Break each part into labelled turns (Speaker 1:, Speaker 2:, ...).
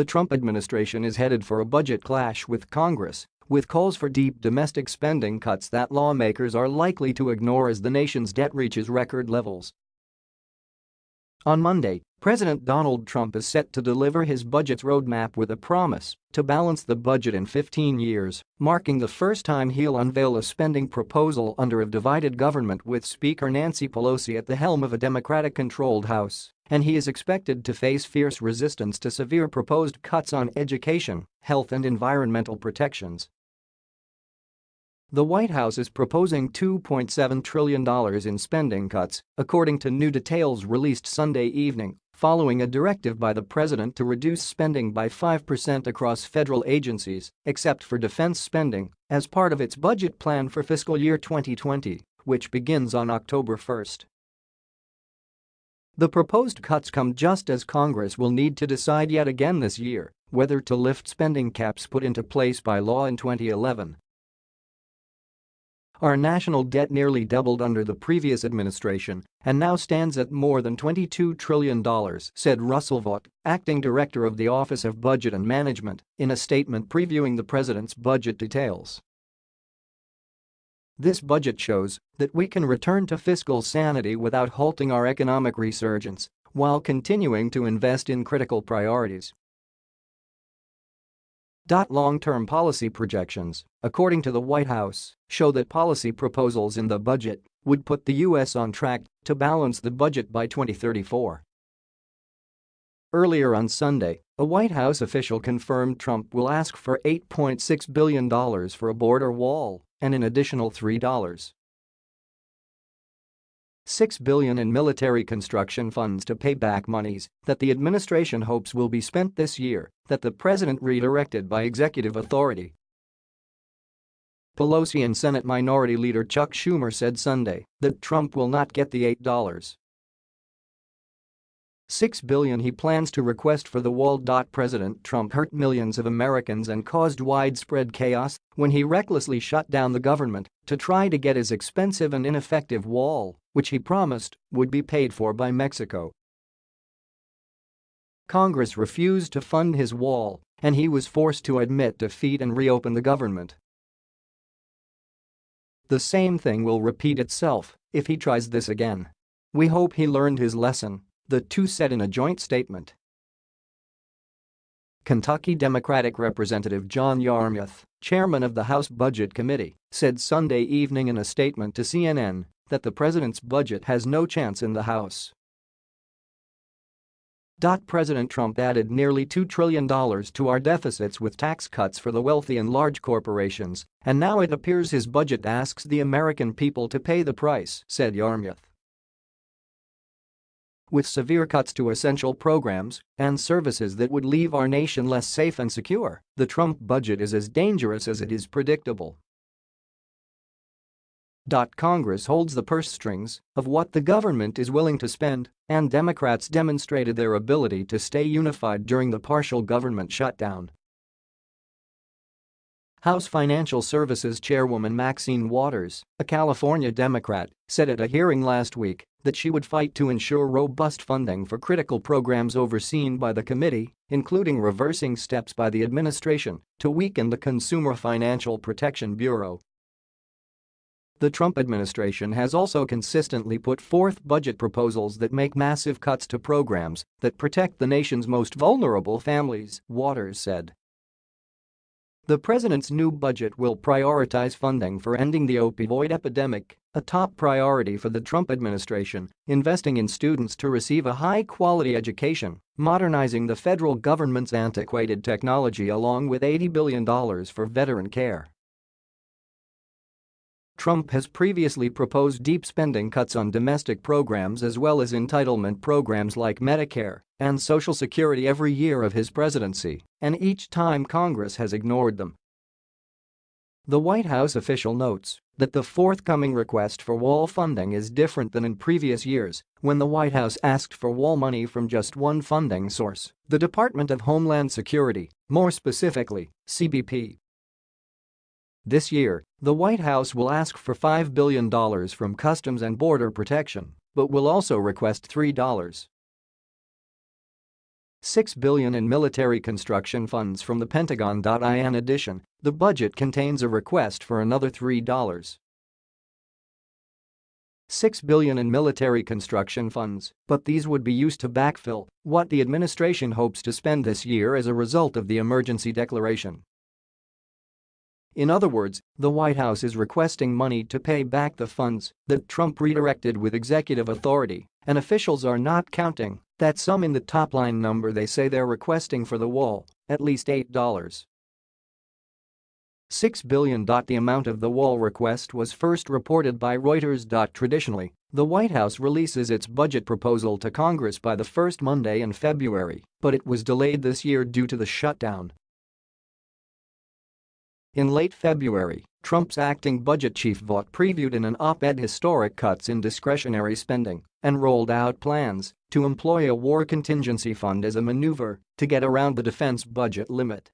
Speaker 1: the Trump administration is headed for a budget clash with Congress, with calls for deep domestic spending cuts that lawmakers are likely to ignore as the nation's debt reaches record levels. On Monday, President Donald Trump is set to deliver his budget's roadmap with a promise to balance the budget in 15 years, marking the first time he'll unveil a spending proposal under a divided government with Speaker Nancy Pelosi at the helm of a Democratic-controlled House, and he is expected to face fierce resistance to severe proposed cuts on education, health and environmental protections. The White House is proposing $2.7 trillion in spending cuts, according to new details released Sunday evening, following a directive by the president to reduce spending by 5% across federal agencies, except for defense spending, as part of its budget plan for fiscal year 2020, which begins on October 1. The proposed cuts come just as Congress will need to decide yet again this year whether to lift spending caps put into place by law in 2011 our national debt nearly doubled under the previous administration and now stands at more than $22 trillion, said Russell Vought, acting director of the Office of Budget and Management, in a statement previewing the president's budget details. This budget shows that we can return to fiscal sanity without halting our economic resurgence while continuing to invest in critical priorities. Long-term policy projections, according to the White House, show that policy proposals in the budget would put the U.S. on track to balance the budget by 2034. Earlier on Sunday, a White House official confirmed Trump will ask for $8.6 billion for a border wall and an additional $3. 6 billion in military construction funds to pay back monies that the administration hopes will be spent this year that the president redirected by executive authority. Pelosi and Senate Minority Leader Chuck Schumer said Sunday that Trump will not get the $8. 6 billion he plans to request for the wall. President Trump hurt millions of Americans and caused widespread chaos when he recklessly shut down the government to try to get his expensive and ineffective wall, which he promised would be paid for by Mexico. Congress refused to fund his wall, and he was forced to admit defeat and reopen the government. The same thing will repeat itself if he tries this again. We hope he learned his lesson the two said in a joint statement. Kentucky Democratic Representative John Yarmuth, chairman of the House Budget Committee, said Sunday evening in a statement to CNN that the president's budget has no chance in the House. President Trump added nearly $2 trillion to our deficits with tax cuts for the wealthy and large corporations, and now it appears his budget asks the American people to pay the price, said Yarmuth with severe cuts to essential programs and services that would leave our nation less safe and secure, the Trump budget is as dangerous as it is predictable. Congress holds the purse strings of what the government is willing to spend, and Democrats demonstrated their ability to stay unified during the partial government shutdown. House Financial Services Chairwoman Maxine Waters, a California Democrat, said at a hearing last week that she would fight to ensure robust funding for critical programs overseen by the committee, including reversing steps by the administration to weaken the Consumer Financial Protection Bureau. The Trump administration has also consistently put forth budget proposals that make massive cuts to programs that protect the nation's most vulnerable families, Waters said. The president's new budget will prioritize funding for ending the opioid epidemic, a top priority for the Trump administration, investing in students to receive a high-quality education, modernizing the federal government's antiquated technology along with $80 billion for veteran care. Trump has previously proposed deep spending cuts on domestic programs as well as entitlement programs like Medicare and Social Security every year of his presidency, and each time Congress has ignored them. The White House official notes that the forthcoming request for wall funding is different than in previous years when the White House asked for wall money from just one funding source, the Department of Homeland Security, more specifically, CBP. This year, the White House will ask for $5 billion from Customs and Border Protection, but will also request $3 6 billion in military construction funds from the Pentagon. In addition, the budget contains a request for another $3. 6 billion in military construction funds, but these would be used to backfill what the administration hopes to spend this year as a result of the emergency declaration. In other words, the White House is requesting money to pay back the funds that Trump redirected with executive authority, and officials are not counting that sum in the top-line number they say they're requesting for the wall, at least $8. 6 billion. The amount of the wall request was first reported by Reuters. Traditionally, the White House releases its budget proposal to Congress by the first Monday in February, but it was delayed this year due to the shutdown. In late February, Trump's acting budget chief Vought previewed in an op-ed historic cuts in discretionary spending and rolled out plans to employ a war contingency fund as a maneuver to get around the defense budget limit.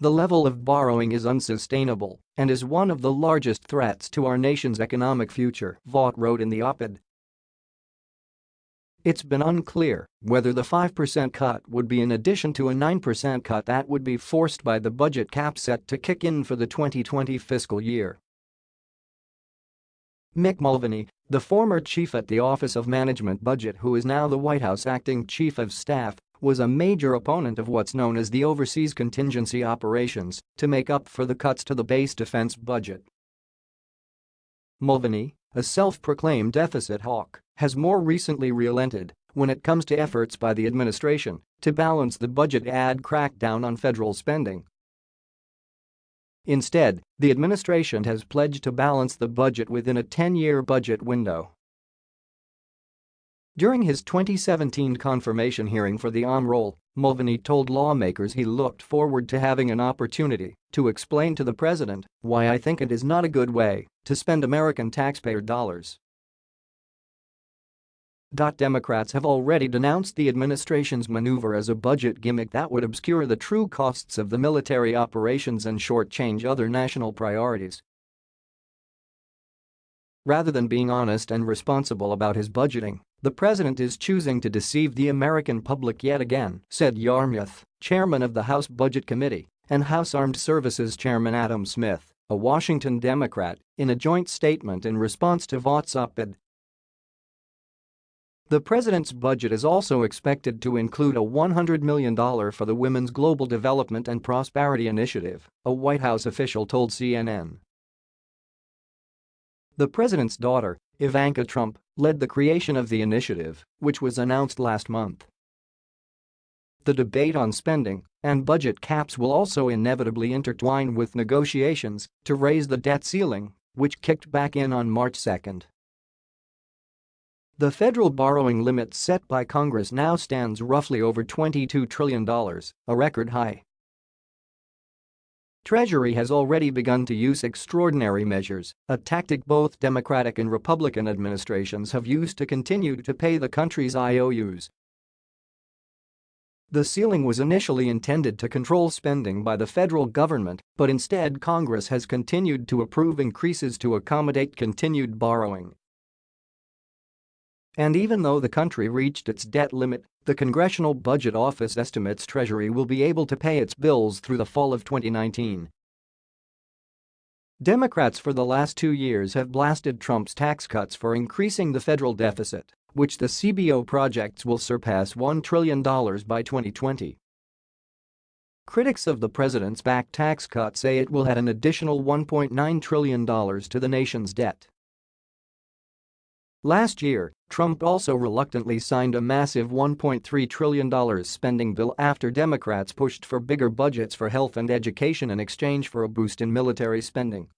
Speaker 1: The level of borrowing is unsustainable and is one of the largest threats to our nation's economic future, Vought wrote in the op-ed. It's been unclear whether the 5% cut would be in addition to a 9% cut that would be forced by the budget cap set to kick in for the 2020 fiscal year. Mick Mulvaney, the former chief at the Office of Management Budget who is now the White House acting chief of staff, was a major opponent of what's known as the overseas contingency operations to make up for the cuts to the base defense budget. Mulvaney, a self-proclaimed deficit hawk, has more recently relented when it comes to efforts by the administration to balance the budget ad crackdown on federal spending. Instead, the administration has pledged to balance the budget within a 10-year budget window. During his 2017 confirmation hearing for the OM role, Mulvaney told lawmakers he looked forward to having an opportunity to explain to the president why I think it is not a good way to spend American taxpayer dollars. Democrats have already denounced the administration's maneuver as a budget gimmick that would obscure the true costs of the military operations and shortchange other national priorities. Rather than being honest and responsible about his budgeting, the president is choosing to deceive the American public yet again, said Yarmuth, chairman of the House Budget Committee, and House Armed Services Chairman Adam Smith, a Washington Democrat, in a joint statement in response to Vought's op-ed. The president's budget is also expected to include a $100 million for the Women's Global Development and Prosperity Initiative, a White House official told CNN. The president's daughter, Ivanka Trump, led the creation of the initiative, which was announced last month. The debate on spending and budget caps will also inevitably intertwine with negotiations to raise the debt ceiling, which kicked back in on March 2. The federal borrowing limit set by Congress now stands roughly over $22 trillion, a record high. Treasury has already begun to use extraordinary measures, a tactic both Democratic and Republican administrations have used to continue to pay the country's IOUs. The ceiling was initially intended to control spending by the federal government, but instead Congress has continued to approve increases to accommodate continued borrowing. And even though the country reached its debt limit, the Congressional Budget Office estimates Treasury will be able to pay its bills through the fall of 2019. Democrats for the last two years have blasted Trump's tax cuts for increasing the federal deficit, which the CBO projects will surpass $1 trillion by 2020. Critics of the president's back tax cut say it will add an additional $1.9 trillion to the nation's debt. Last year, Trump also reluctantly signed a massive $1.3 trillion spending bill after Democrats pushed for bigger budgets for health and education in exchange for a boost in military spending.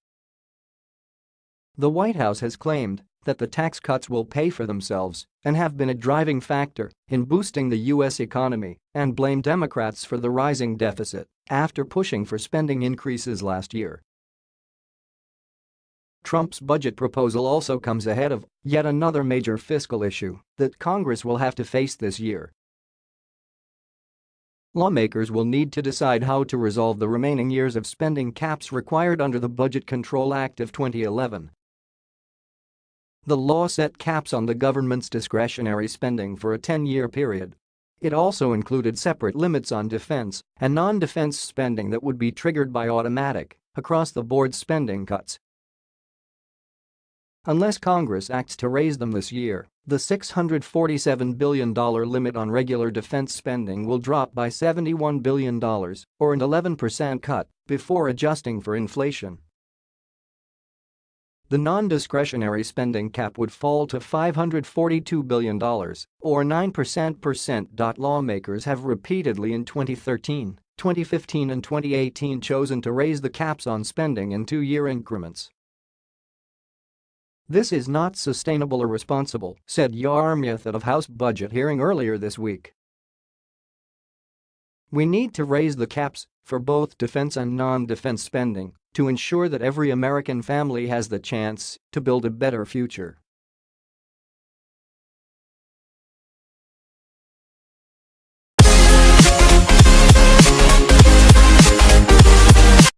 Speaker 1: The White House has claimed that the tax cuts will pay for themselves and have been a driving factor in boosting the U.S. economy and blamed Democrats for the rising deficit after pushing for spending increases last year. Trump's budget proposal also comes ahead of yet another major fiscal issue that Congress will have to face this year. Lawmakers will need to decide how to resolve the remaining years of spending caps required under the Budget Control Act of 2011. The law set caps on the government's discretionary spending for a 10-year period It also included separate limits on defense and non-defense spending that would be triggered by automatic, across-the-board spending cuts. Unless Congress acts to raise them this year, the $647 billion limit on regular defense spending will drop by $71 billion, or an 11% cut, before adjusting for inflation. The non-discretionary spending cap would fall to $542 billion, or 9%. Lawmakers have repeatedly in 2013, 2015 and 2018 chosen to raise the caps on spending in two-year increments. This is not sustainable or responsible, said Yarmuth at a House budget hearing earlier this week. We need to raise the caps for both defense and non-defense spending to ensure that every American family has the chance to build a better future.